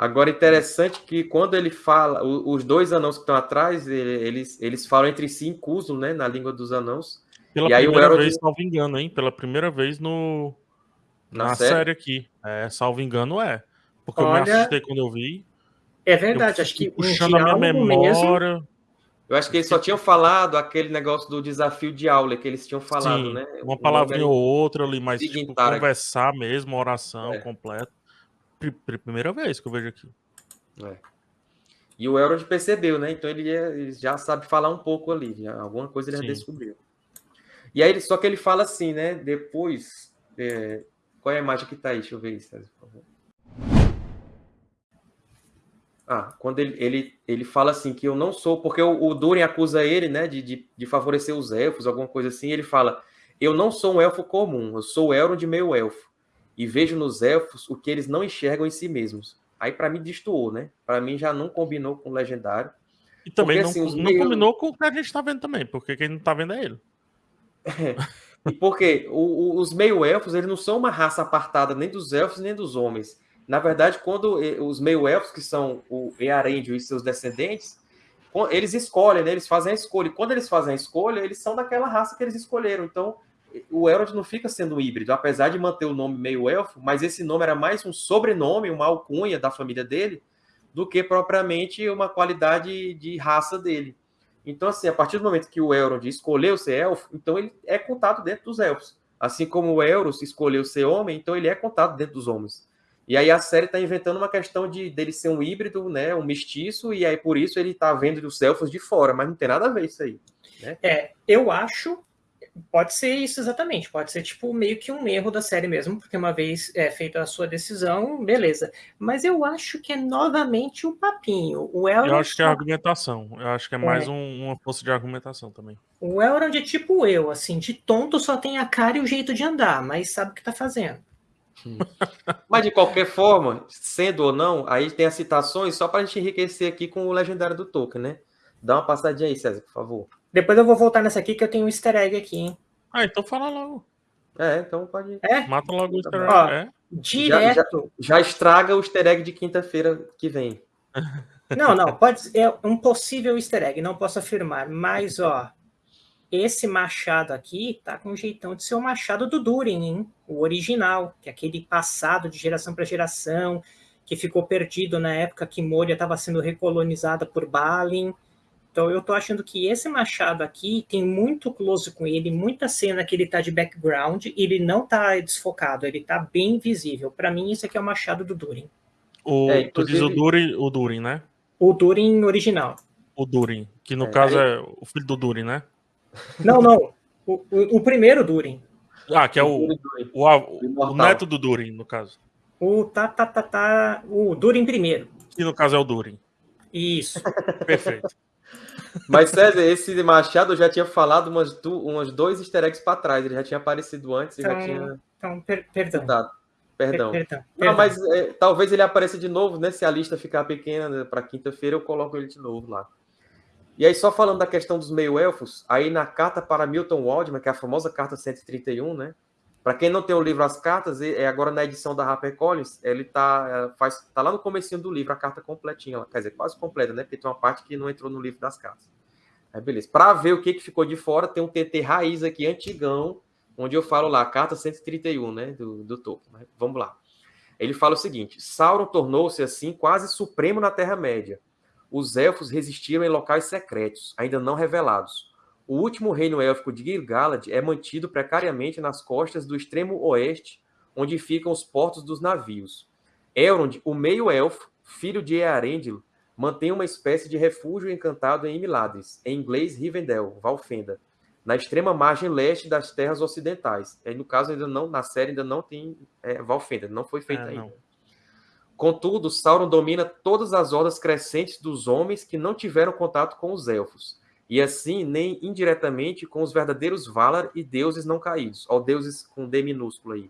Agora, interessante que quando ele fala, os dois anãos que estão atrás, eles, eles falam entre si em Cuso, né? Na língua dos anãos. Pela e primeira aí, Elrond... vez, salvo engano, hein? Pela primeira vez no... na, na série? série? aqui. É, salvo engano, é. Porque Olha... eu me assustei quando eu vi. É verdade, acho que puxando a minha memória. Mesmo... Eu acho que eles só tinham falado aquele negócio do desafio de aula que eles tinham falado, Sim, né? Uma palavrinha ou outra ali, mas tipo, conversar mesmo, oração é. completa. Primeira vez que eu vejo aqui. É. E o Elrond percebeu, né? Então ele, ele, já sabe falar um pouco ali, já, alguma coisa ele Sim. já descobriu. E aí, só que ele fala assim, né? Depois. É... Qual é a imagem que tá aí? Deixa eu ver isso, por favor. Ah, quando ele, ele, ele fala assim que eu não sou, porque o, o Durin acusa ele, né, de, de, de, favorecer os elfos, alguma coisa assim, ele fala, eu não sou um elfo comum, eu sou o Elrond meio elfo, e vejo nos elfos o que eles não enxergam em si mesmos. Aí para mim destoou, né? Para mim já não combinou com o Legendário. E também porque, não, assim, não meio... combinou com o que a gente tá vendo também, porque quem não tá vendo é ele. É. E porque o, o, os meio-elfos, eles não são uma raça apartada nem dos elfos nem dos homens na verdade, quando os meio-elfos, que são o Earendil e seus descendentes, eles escolhem, né? eles fazem a escolha. E quando eles fazem a escolha, eles são daquela raça que eles escolheram. Então, o Elrond não fica sendo um híbrido, apesar de manter o nome meio-elfo, mas esse nome era mais um sobrenome, uma alcunha da família dele, do que propriamente uma qualidade de raça dele. Então, assim, a partir do momento que o Elrond escolheu ser elfo, então ele é contado dentro dos elfos. Assim como o Elros escolheu ser homem, então ele é contado dentro dos homens. E aí a série está inventando uma questão de dele ser um híbrido, né, um mestiço, e aí por isso ele está vendo os elfos de fora, mas não tem nada a ver isso aí. Né? É, eu acho, pode ser isso exatamente, pode ser tipo meio que um erro da série mesmo, porque uma vez é, feita a sua decisão, beleza. Mas eu acho que é novamente um papinho. O Elrond eu acho que é argumentação, eu acho que é mais é. Um, uma força de argumentação também. O Elrond é tipo eu, assim, de tonto só tem a cara e o jeito de andar, mas sabe o que está fazendo. Mas de qualquer forma, sendo ou não, aí tem as citações só para a gente enriquecer aqui com o legendário do Tolkien, né? Dá uma passadinha aí, César, por favor. Depois eu vou voltar nessa aqui que eu tenho um easter egg aqui, hein? Ah, então fala logo. É, então pode. É? Mata logo o easter egg. Ó, é. Direto. Já, já, já, estraga o easter egg de quinta-feira que vem. Não, não, pode ser é um possível easter egg, não posso afirmar, mas ó, esse machado aqui tá com um jeitão de ser o machado do Durin, hein? O original, que é aquele passado de geração para geração, que ficou perdido na época que Moria estava sendo recolonizada por Balin. Então eu tô achando que esse machado aqui tem muito close com ele, muita cena que ele tá de background, e ele não tá desfocado, ele tá bem visível. Para mim, isso aqui é o machado do Durin. O, é, tu diz o Durin, o Durin, né? O Durin original. O Durin, que no é, caso é o filho do Durin, né? Não, não. O, o, o primeiro Durin. Ah, que é o, o, o, o, neto do Durin, no caso. O tá, tá, tá, tá. O Durin primeiro. Que no caso é o Durin. Isso. Perfeito. Mas, César, esse Machado eu já tinha falado umas, du, umas dois easter eggs para trás. Ele já tinha aparecido antes e então, já tinha. Então, per perdão. Perdão. Per perdão. Não, mas é, talvez ele apareça de novo, né? Se a lista ficar pequena né, para quinta-feira, eu coloco ele de novo lá. E aí, só falando da questão dos meio-elfos, aí na carta para Milton Waldman, que é a famosa carta 131, né? Para quem não tem o livro As Cartas, é agora na edição da HarperCollins, ele tá, é, faz, tá lá no comecinho do livro, a carta completinha, quer dizer, quase completa, né? Porque tem uma parte que não entrou no livro das cartas. Aí, beleza. Para ver o que, que ficou de fora, tem um TT raiz aqui, antigão, onde eu falo lá, carta 131, né? Do, do. Mas vamos lá. Ele fala o seguinte: Sauron tornou-se assim quase supremo na Terra-média os elfos resistiram em locais secretos, ainda não revelados. O último reino élfico de Gil-galad é mantido precariamente nas costas do extremo oeste, onde ficam os portos dos navios. Elrond, o meio-elfo, filho de Earendil, mantém uma espécie de refúgio encantado em Imladris, em inglês Rivendell, Valfenda, na extrema margem leste das terras ocidentais. E, no caso, ainda não, na série ainda não tem é, Valfenda, não foi feita é, ainda. Não. Contudo, Sauron domina todas as hordas crescentes dos homens que não tiveram contato com os elfos, e assim nem indiretamente com os verdadeiros Valar e deuses não caídos, ou deuses com D minúsculo aí.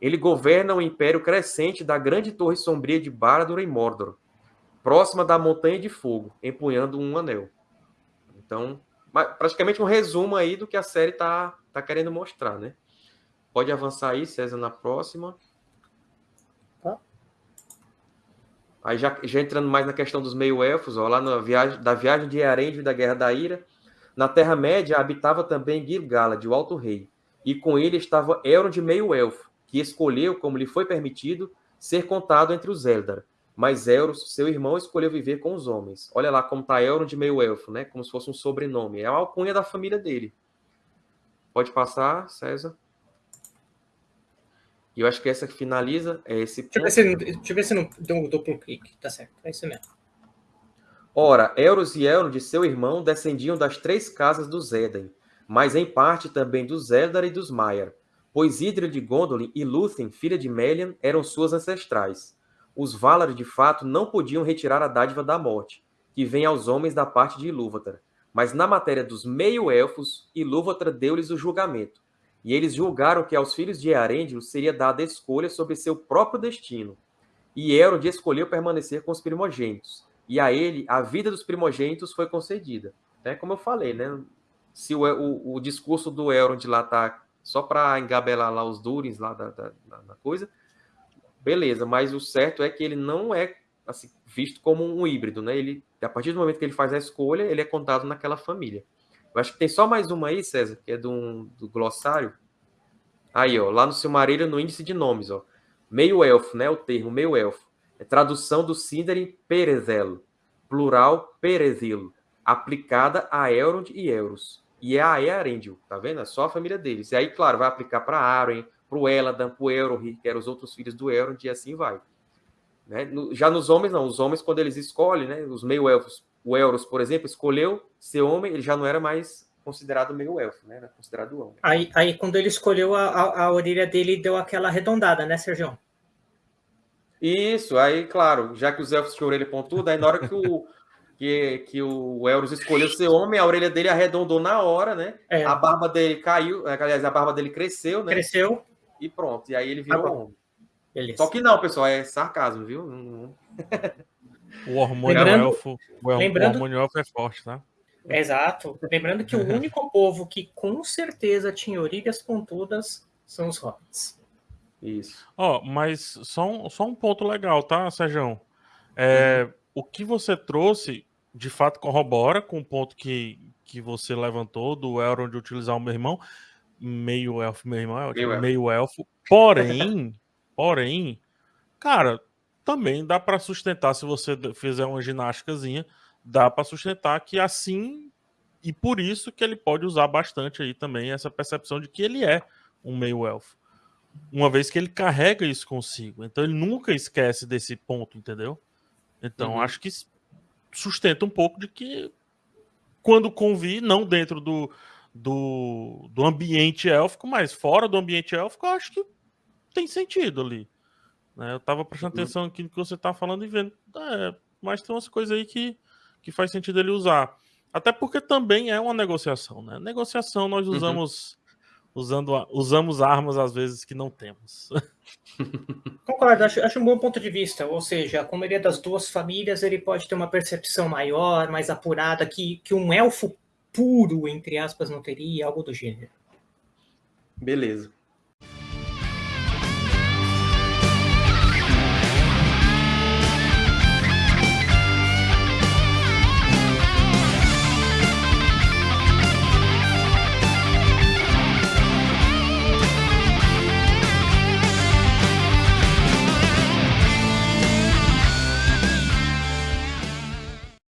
Ele governa o império crescente da grande torre sombria de Barad-dûr em Mordor, próxima da Montanha de Fogo, empunhando um anel. Então, praticamente um resumo aí do que a série tá, tá querendo mostrar, né? Pode avançar aí, César, na próxima. Aí já, já entrando mais na questão dos meio-elfos, lá na viagem, da viagem de Earendil e da Guerra da Ira, na Terra-média habitava também Gil-galad, o Alto Rei, e com ele estava Elrond meio-elfo, que escolheu, como lhe foi permitido, ser contado entre os Eldar. Mas Elros, seu irmão, escolheu viver com os homens. Olha lá como está Elrond meio-elfo, né? Como se fosse um sobrenome. É a alcunha da família dele. Pode passar, César. E eu acho que essa que finaliza é esse ponto. Deixa eu ver se, deixa ver se não deu um duplo clique. Tá certo, é isso mesmo. Ora, Euros e Elrond de seu irmão descendiam das três casas dos Éden, mas em parte também dos Eldar e dos Maiar, pois Idril de Gondolin e Lúthien, filha de Melian, eram suas ancestrais. Os Valar, de fato, não podiam retirar a dádiva da morte, que vem aos homens da parte de Ilúvatar, mas na matéria dos meio-elfos, Ilúvatar deu-lhes o julgamento, e eles julgaram que aos filhos de Earendil seria dada escolha sobre seu próprio destino. E Elrond escolheu permanecer com os primogênitos, e a ele a vida dos primogênitos foi concedida. É como eu falei, né? Se o, o, o discurso do Elrond lá tá só para engabelar lá os Durins lá da, da, da, coisa, beleza, mas o certo é que ele não é assim, visto como um híbrido, né? Ele, a partir do momento que ele faz a escolha, ele é contado naquela família. Eu acho que tem só mais uma aí, César, que é do, do glossário. Aí, ó, lá no Silmarillion, no índice de nomes, ó. Meio elfo, né? O termo meio elfo. É tradução do Sindarin Perezelo, plural Perezilo, aplicada a Elrond e Euros. E é a Earendil, tá vendo? É só a família deles. E aí, claro, vai aplicar para Arwen, para o Eladan, para o Elrohir, que eram os outros filhos do Elrond, e assim vai. Né? Já nos homens, não. Os homens, quando eles escolhem, né? Os meio-elfos, o Elros, por exemplo, escolheu ser homem, ele já não era mais considerado meio-elfo, né? Era considerado homem. Aí, aí quando ele escolheu, a, a, a orelha dele deu aquela arredondada, né, Sérgio? Isso, aí, claro, já que os elfos tinham orelha pontuda, aí na hora que o, que, que o Elros escolheu ser homem, a orelha dele arredondou na hora, né? É. A barba dele caiu, aliás, a barba dele cresceu, né? Cresceu. E pronto, e aí ele virou ah, homem. Beleza. Só que não, pessoal, é sarcasmo, viu? o hormônio Lembrando... elfo, o Lembrando... hormônio elfo é forte, tá? Exato. Lembrando que o único povo que com certeza tinha orelhas pontudas são os hobbits. Isso. Ó, oh, mas só um, só um ponto legal, tá, Sérgio? É, uhum. O que você trouxe, de fato, corrobora com o ponto que, que você levantou do Elrond de utilizar o meu irmão, meio elfo, meu irmão é ótimo, meio, meio elfo. elfo. Porém, porém, cara, também dá para sustentar, se você fizer uma ginástica,zinha dá para sustentar que assim e por isso que ele pode usar bastante aí também essa percepção de que ele é um meio elfo. Uma vez que ele carrega isso consigo. Então ele nunca esquece desse ponto, entendeu? Então uhum. acho que sustenta um pouco de que quando convir, não dentro do, do, do ambiente élfico, mas fora do ambiente élfico, eu acho que tem sentido ali. Né? Eu tava prestando uhum. atenção aqui no que você tá falando e vendo. É, mas tem umas coisas aí que que faz sentido ele usar. Até porque também é uma negociação, né? Negociação nós uhum. usamos uhum. usando usamos armas às vezes que não temos. Concordo, acho, acho um bom ponto de vista. Ou seja, como ele é das duas famílias, ele pode ter uma percepção maior, mais apurada, que, que um elfo puro, entre aspas, não teria, algo do gênero. Beleza.